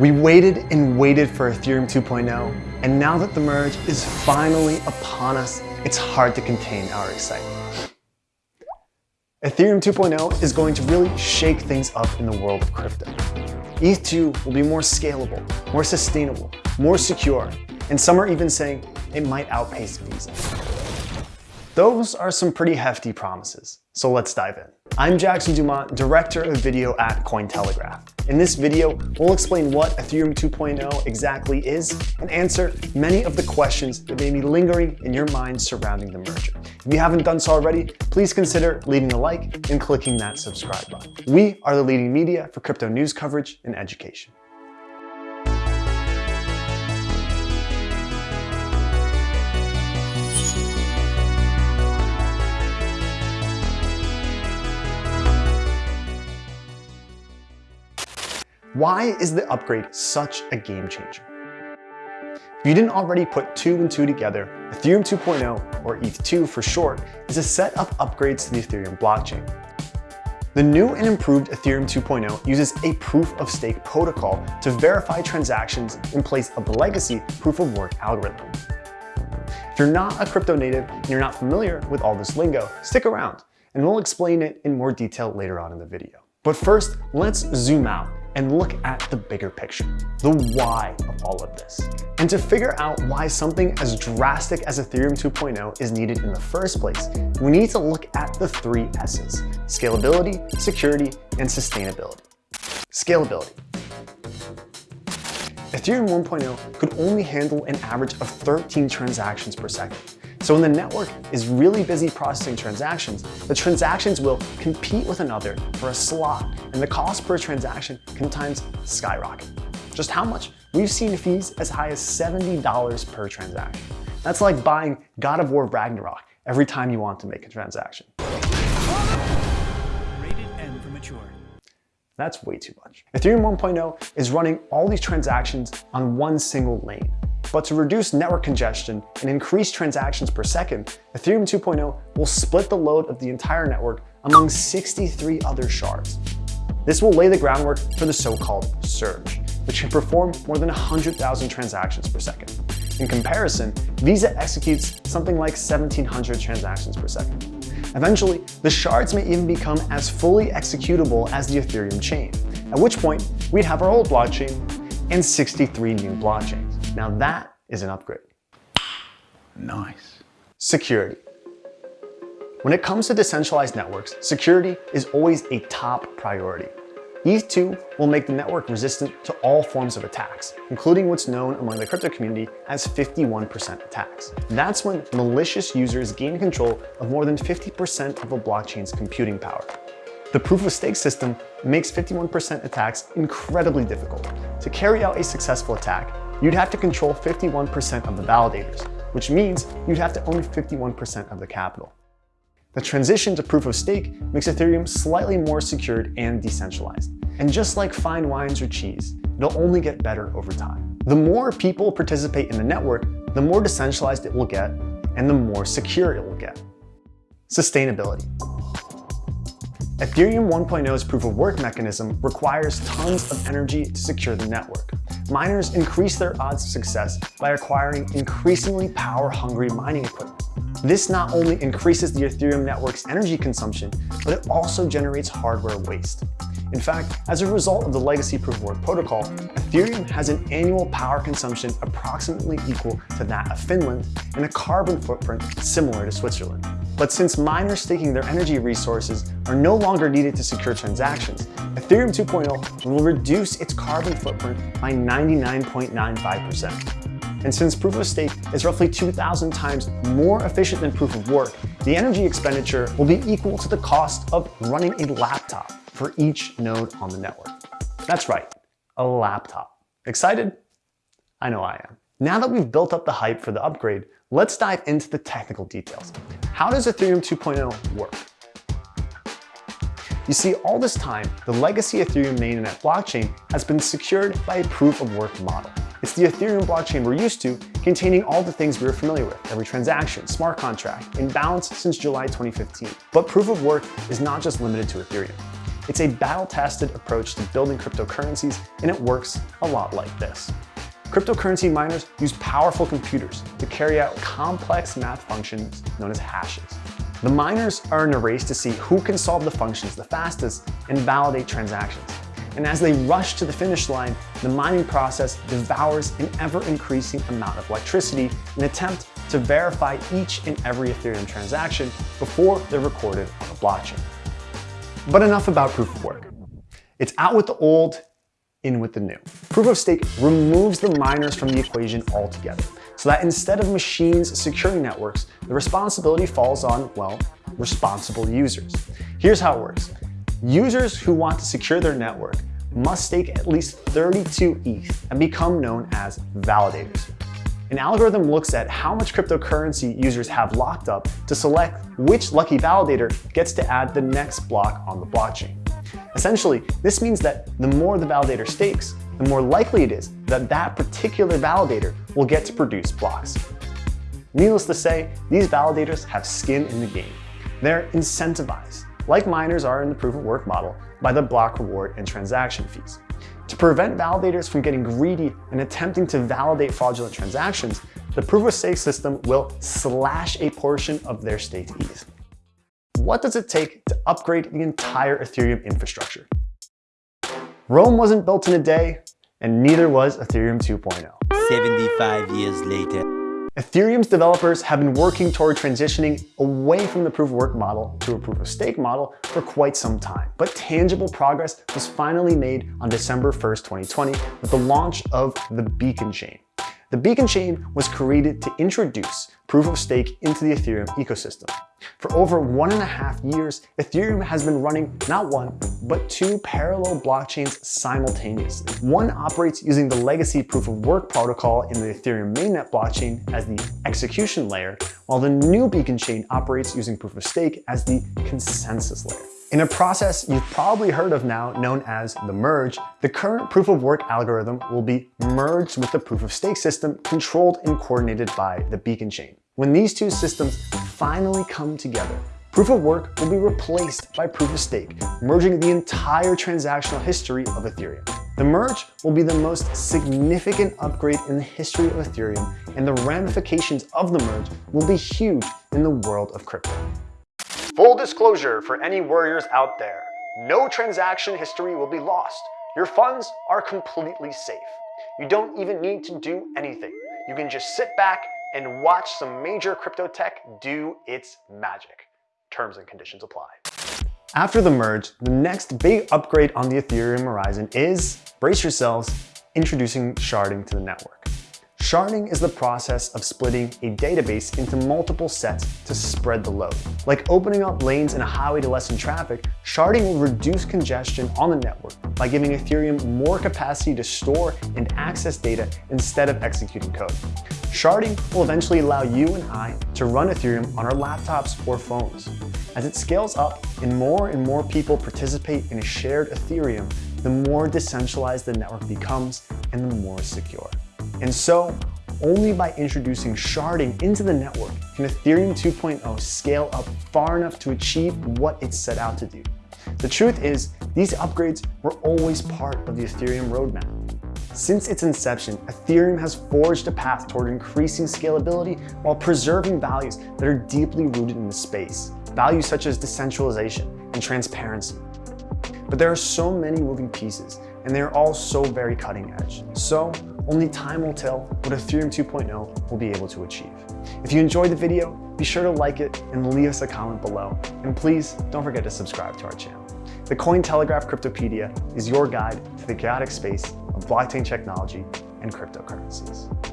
We waited and waited for Ethereum 2.0, and now that the merge is finally upon us, it's hard to contain our excitement. Ethereum 2.0 is going to really shake things up in the world of crypto. ETH2 will be more scalable, more sustainable, more secure, and some are even saying it might outpace Visa. Those are some pretty hefty promises, so let's dive in. I'm Jackson Dumont, Director of Video at Cointelegraph. In this video, we'll explain what Ethereum 2.0 exactly is and answer many of the questions that may be lingering in your mind surrounding the merger. If you haven't done so already, please consider leaving a like and clicking that subscribe button. We are the leading media for crypto news coverage and education. Why is the upgrade such a game changer? If you didn't already put two and two together, Ethereum 2.0, or ETH2 for short, is a set of upgrades to the Ethereum blockchain. The new and improved Ethereum 2.0 uses a proof-of-stake protocol to verify transactions in place of the legacy proof-of-work algorithm. If you're not a crypto native and you're not familiar with all this lingo, stick around and we'll explain it in more detail later on in the video. But first, let's zoom out and look at the bigger picture, the why of all of this. And to figure out why something as drastic as Ethereum 2.0 is needed in the first place, we need to look at the three S's, scalability, security, and sustainability. Scalability. Ethereum 1.0 could only handle an average of 13 transactions per second, so when the network is really busy processing transactions, the transactions will compete with another for a slot, and the cost per transaction can times skyrocket. Just how much? We've seen fees as high as $70 per transaction. That's like buying God of War Ragnarok every time you want to make a transaction. Rated M for mature. That's way too much. Ethereum 1.0 is running all these transactions on one single lane. But to reduce network congestion and increase transactions per second, Ethereum 2.0 will split the load of the entire network among 63 other shards. This will lay the groundwork for the so-called surge, which can perform more than 100,000 transactions per second. In comparison, Visa executes something like 1,700 transactions per second. Eventually, the shards may even become as fully executable as the Ethereum chain, at which point we'd have our old blockchain and 63 new blockchains. Now that is an upgrade. Nice. Security. When it comes to decentralized networks, security is always a top priority. ETH2 will make the network resistant to all forms of attacks, including what's known among the crypto community as 51% attacks. That's when malicious users gain control of more than 50% of a blockchain's computing power. The proof-of-stake system makes 51% attacks incredibly difficult. To carry out a successful attack, you'd have to control 51% of the validators, which means you'd have to own 51% of the capital. The transition to proof of stake makes Ethereum slightly more secured and decentralized. And just like fine wines or cheese, it'll only get better over time. The more people participate in the network, the more decentralized it will get, and the more secure it will get. Sustainability. Ethereum 1.0's proof-of-work mechanism requires tons of energy to secure the network. Miners increase their odds of success by acquiring increasingly power-hungry mining equipment. This not only increases the Ethereum network's energy consumption, but it also generates hardware waste. In fact, as a result of the legacy proof-of-work protocol, Ethereum has an annual power consumption approximately equal to that of Finland and a carbon footprint similar to Switzerland. But since miners staking their energy resources are no longer needed to secure transactions, Ethereum 2.0 will reduce its carbon footprint by 99.95%. And since proof of stake is roughly 2,000 times more efficient than proof of work, the energy expenditure will be equal to the cost of running a laptop for each node on the network. That's right, a laptop. Excited? I know I am. Now that we've built up the hype for the upgrade, let's dive into the technical details. How does Ethereum 2.0 work? You see, all this time, the legacy Ethereum mainnet blockchain has been secured by a proof-of-work model. It's the Ethereum blockchain we're used to, containing all the things we are familiar with, every transaction, smart contract, in balance since July 2015. But proof of work is not just limited to Ethereum. It's a battle-tested approach to building cryptocurrencies, and it works a lot like this. Cryptocurrency miners use powerful computers to carry out complex math functions known as hashes. The miners are in a race to see who can solve the functions the fastest and validate transactions. And as they rush to the finish line, the mining process devours an ever-increasing amount of electricity in an attempt to verify each and every Ethereum transaction before they're recorded on the blockchain. But enough about proof of work. It's out with the old, in with the new. Proof of stake removes the miners from the equation altogether, so that instead of machines securing networks, the responsibility falls on, well, responsible users. Here's how it works. Users who want to secure their network must stake at least 32 ETH and become known as validators. An algorithm looks at how much cryptocurrency users have locked up to select which lucky validator gets to add the next block on the blockchain. Essentially, this means that the more the validator stakes, the more likely it is that that particular validator will get to produce blocks. Needless to say, these validators have skin in the game. They're incentivized like miners are in the proof of work model, by the block reward and transaction fees. To prevent validators from getting greedy and attempting to validate fraudulent transactions, the proof of stake system will slash a portion of their stake ETH. What does it take to upgrade the entire Ethereum infrastructure? Rome wasn't built in a day, and neither was Ethereum 2.0. 75 years later. Ethereum's developers have been working toward transitioning away from the proof of work model to a proof of stake model for quite some time. But tangible progress was finally made on December 1st, 2020 with the launch of the Beacon Chain. The Beacon Chain was created to introduce proof of stake into the Ethereum ecosystem. For over one and a half years, Ethereum has been running not one, but two parallel blockchains simultaneously. One operates using the legacy proof of work protocol in the Ethereum mainnet blockchain as the execution layer, while the new Beacon Chain operates using proof of stake as the consensus layer. In a process you've probably heard of now known as the merge, the current proof of work algorithm will be merged with the proof of stake system controlled and coordinated by the beacon chain. When these two systems finally come together, proof of work will be replaced by proof of stake, merging the entire transactional history of Ethereum. The merge will be the most significant upgrade in the history of Ethereum, and the ramifications of the merge will be huge in the world of crypto. Full disclosure for any warriors out there, no transaction history will be lost. Your funds are completely safe. You don't even need to do anything. You can just sit back and watch some major crypto tech do its magic. Terms and conditions apply. After the merge, the next big upgrade on the Ethereum horizon is, brace yourselves, introducing sharding to the network. Sharding is the process of splitting a database into multiple sets to spread the load. Like opening up lanes in a highway to lessen traffic, sharding will reduce congestion on the network by giving Ethereum more capacity to store and access data instead of executing code. Sharding will eventually allow you and I to run Ethereum on our laptops or phones. As it scales up and more and more people participate in a shared Ethereum, the more decentralized the network becomes and the more secure. And so, only by introducing sharding into the network can Ethereum 2.0 scale up far enough to achieve what it set out to do. The truth is, these upgrades were always part of the Ethereum roadmap. Since its inception, Ethereum has forged a path toward increasing scalability while preserving values that are deeply rooted in the space. Values such as decentralization and transparency. But there are so many moving pieces, and they are all so very cutting edge. So only time will tell what Ethereum 2.0 will be able to achieve. If you enjoyed the video, be sure to like it and leave us a comment below. And please don't forget to subscribe to our channel. The Cointelegraph Cryptopedia is your guide to the chaotic space of blockchain technology and cryptocurrencies.